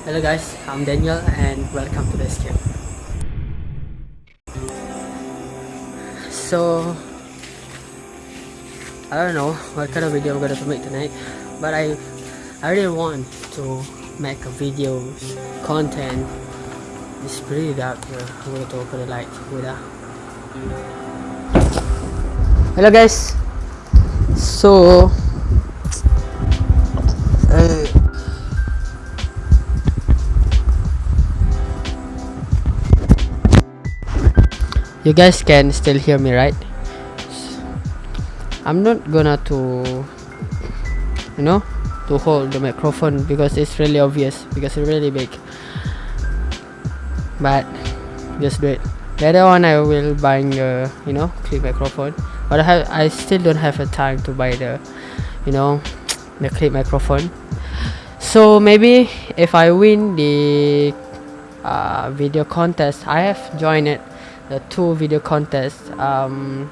Hello guys, I'm Daniel and welcome to the escape. So, I don't know what kind of video I'm gonna make tonight, but I, I really want to make a video content. It's pretty dark here. I'm gonna open the light. Wait ah. Hello guys. So, you guys can still hear me right? I'm not gonna to you know to hold the microphone because it's really obvious because it's really big. But just do it. Later on i will buy a you know clip microphone. But i have i still don't have a time to buy the you know the clip microphone. So maybe if i win the uh, video contest i have joined it the two video contests. Um,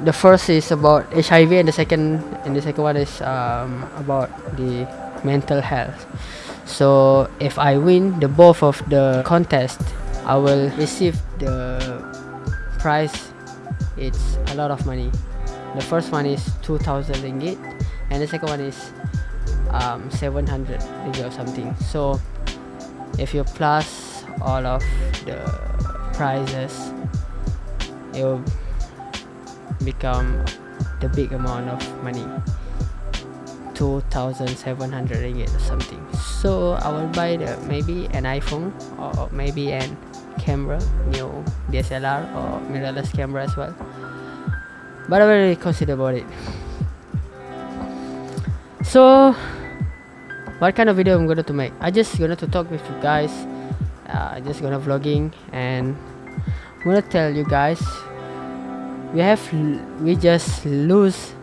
the first is about HIV, and the second and the second one is um, about the mental health. So if I win the both of the contest, I will receive the prize. It's a lot of money. The first one is 2,000 ringgit, and the second one is um, 700 ringgit or something. So if you plus all of the prizes it will become the big amount of money. 2700 ringgit or something. So i will buy the maybe an iphone or maybe an camera new dslr or mirrorless camera as well. But i will consider about it. So what kind of video i'm going to make? I just going to talk with you guys uh, just gonna vlogging and I'm gonna tell you guys we have we just lose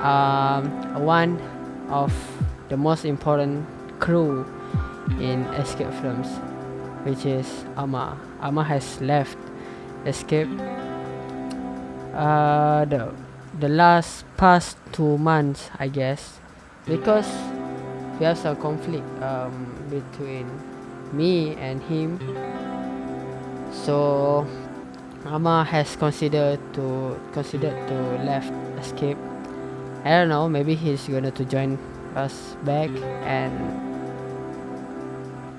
um, one of the most important crew in escape films which is Ama. Ama has left escape. Uh, the the last past two months I guess because have some conflict um, between me and him. So Ama has considered to considered to left escape. I don't know maybe he's gonna to join us back and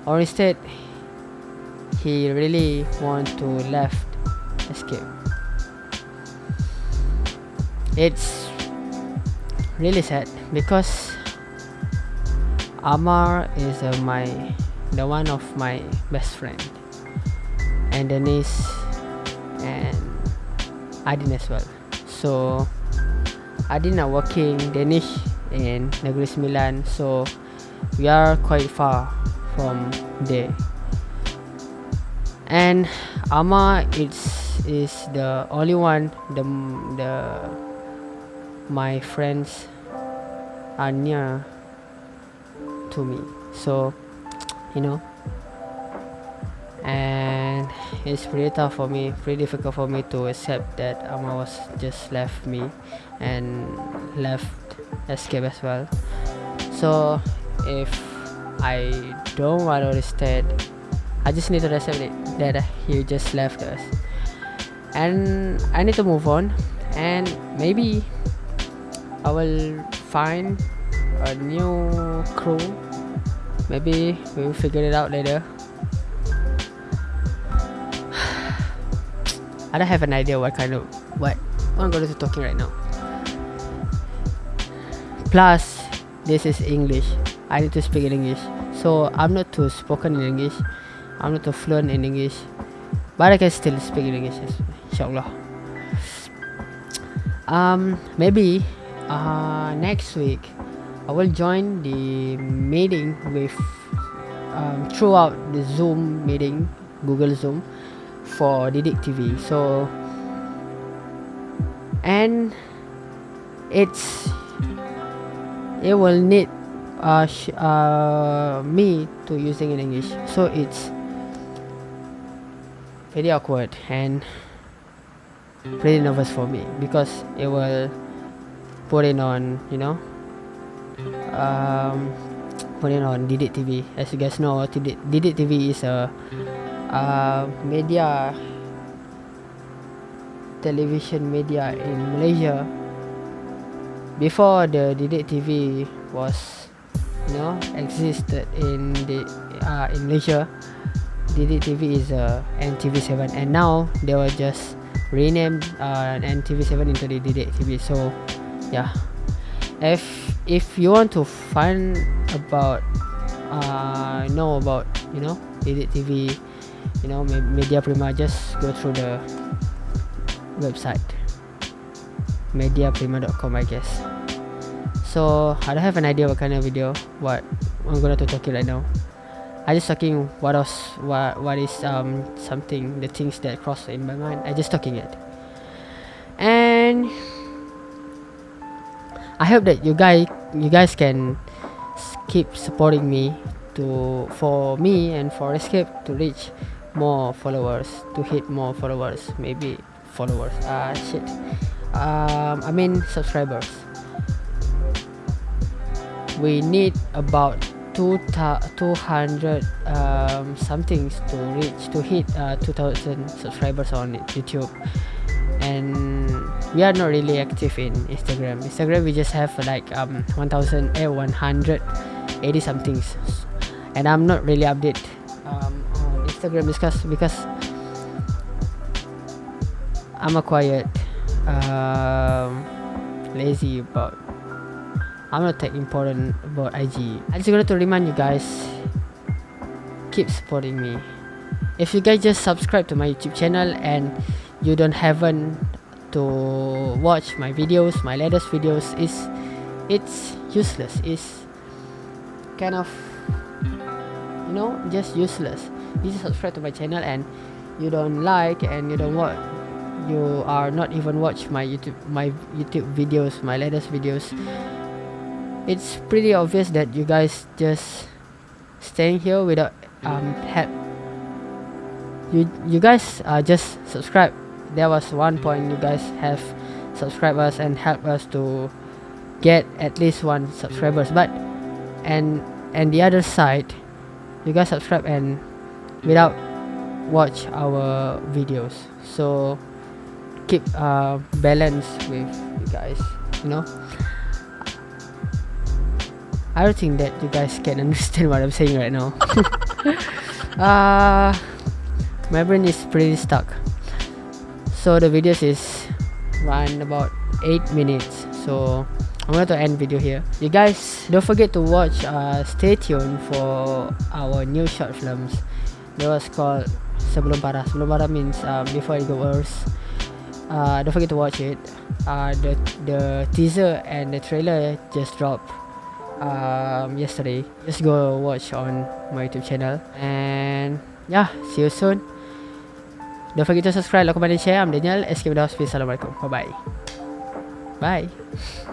or instead he really want to left escape. It's really sad because Amar is uh, my the one of my best friend. And Denise and Adin as well. So Adin are working Danish in Negeri Sembilan. So we are quite far from there. And Ama it's is the only one the the my friends are near to me. So you know and it's pretty tough for me pretty difficult for me to accept that Ama was just left me and left escape as well. So if I don't want to stay I just need to accept it that he just left us. And I need to move on and maybe I will find a new crew maybe we will figure it out later. I don't have an idea what kind of what, I'm going to be talking right now. Plus this is English. I need to speak in English. So I'm not too spoken in English. I'm not too fluent in English. But I can still speak in English inshallah. Um maybe uh next week I will join the meeting with um, throughout the Zoom meeting, Google Zoom for Didik TV. So, and it's it will need uh, uh, me to using in English. So it's very awkward and pretty nervous for me because it will put it on, you know, um, putting on Didik TV. As you guys know, Didik, Didik TV is a uh, media television media in Malaysia. Before the Didik TV was, you know, existed in the uh, in Malaysia, Didik TV is a NTV7, and now they were just renamed uh, NTV7 into the Didik TV. So, yeah. If if you want to find about uh, know about you know Didik TV, you know Media Prima, just go through the website mediaprima.com I guess. So I don't have an idea what kind of video what I'm gonna to talk right now. I just talking what else what what is um something the things that cross in my mind. I just talking it. And I hope that you guys you guys can keep supporting me to for me and for escape to reach more followers to hit more followers maybe followers. Ah shit. Um i mean subscribers. We need about two 200 um somethings to reach to hit uh, 2000 subscribers on youtube. And we are not really active in Instagram. Instagram we just have like um 1000 eh 180 somethings and I'm not really update um, on Instagram because because I'm a quiet um, lazy about I'm not that important about IG. I just wanted to remind you guys keep supporting me. If you guys just subscribe to my YouTube channel and you don't haven't to watch my videos my latest videos is it's useless. It's kind of you know just useless. You just subscribe to my channel and you don't like and you don't watch. You are not even watch my youtube my youtube videos my latest videos. It's pretty obvious that you guys just staying here without um help. You you guys uh, just subscribe there was one point you guys have subscribed us and help us to get at least one subscribers. But and and the other side you guys subscribe and without watch our videos. So keep uh, balance with you guys you know? I don't think that you guys can understand what I'm saying right now. Uh, my brain is pretty stuck so the videos is run about 8 minutes. So I'm going to end video here. You guys don't forget to watch uh, stay tuned for our new short films. That was called Sebelum Parah. Sebelum Parah means um, before it goes worse. Uh, don't forget to watch it. Uh, the the teaser and the trailer just dropped um, yesterday. Just go watch on my youtube channel. And yeah see you soon don't forget to subscribe, like, comment, and share. I'm Daniel. Escape the Hospice. Assalamualaikum. Bye-bye. Bye.